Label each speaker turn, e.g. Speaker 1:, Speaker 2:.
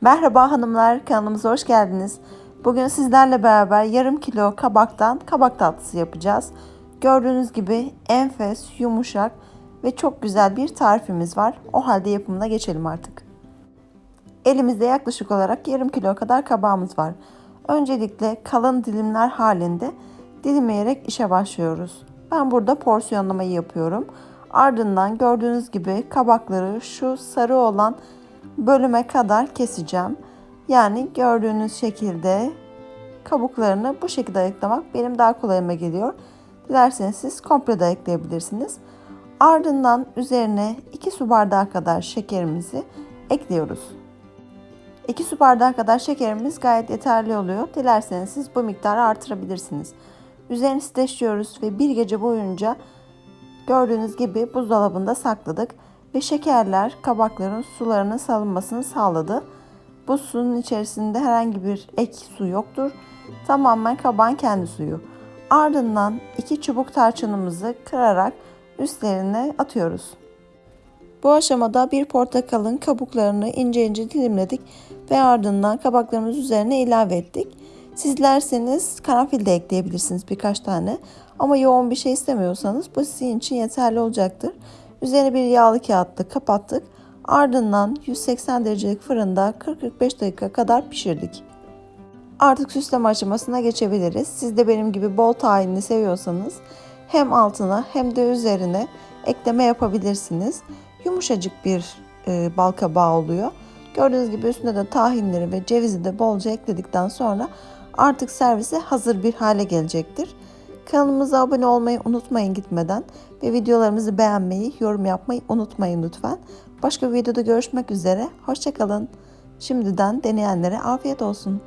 Speaker 1: Merhaba hanımlar, kanalımıza hoş geldiniz. Bugün sizlerle beraber yarım kilo kabaktan kabak tatlısı yapacağız. Gördüğünüz gibi enfes, yumuşak ve çok güzel bir tarifimiz var. O halde yapımına geçelim artık. Elimizde yaklaşık olarak yarım kilo kadar kabağımız var. Öncelikle kalın dilimler halinde dilimleyerek işe başlıyoruz. Ben burada porsiyonlamayı yapıyorum. Ardından gördüğünüz gibi kabakları şu sarı olan bölüme kadar keseceğim. Yani gördüğünüz şekilde kabuklarını bu şekilde ayıklamak benim daha kolayıma geliyor. Dilerseniz siz komple de ayıklayabilirsiniz. Ardından üzerine 2 su bardağı kadar şekerimizi ekliyoruz. 2 su bardağı kadar şekerimiz gayet yeterli oluyor. Dilerseniz siz bu miktarı artırabilirsiniz. Üzerini streçliyoruz ve bir gece boyunca gördüğünüz gibi buzdolabında sakladık ve şekerler kabakların sularının salınmasını sağladı. Bu suyun içerisinde herhangi bir ek su yoktur. Tamamen kabağın kendi suyu. Ardından iki çubuk tarçınımızı kırarak üstlerine atıyoruz. Bu aşamada bir portakalın kabuklarını ince ince dilimledik ve ardından kabaklarımız üzerine ilave ettik. Sizlerseniz karanfil de ekleyebilirsiniz birkaç tane. Ama yoğun bir şey istemiyorsanız bu sizin için yeterli olacaktır. Üzerine bir yağlı kağıtla kapattık. Ardından 180 derecelik fırında 40-45 dakika kadar pişirdik. Artık süsleme aşamasına geçebiliriz. Siz de benim gibi bol tahinli seviyorsanız hem altına hem de üzerine ekleme yapabilirsiniz. Yumuşacık bir e, bal kabağı oluyor. Gördüğünüz gibi üstüne de tahinleri ve cevizi de bolca ekledikten sonra artık servise hazır bir hale gelecektir. Kanalımıza abone olmayı unutmayın gitmeden ve videolarımızı beğenmeyi, yorum yapmayı unutmayın lütfen. Başka bir videoda görüşmek üzere. Hoşçakalın. Şimdiden deneyenlere afiyet olsun.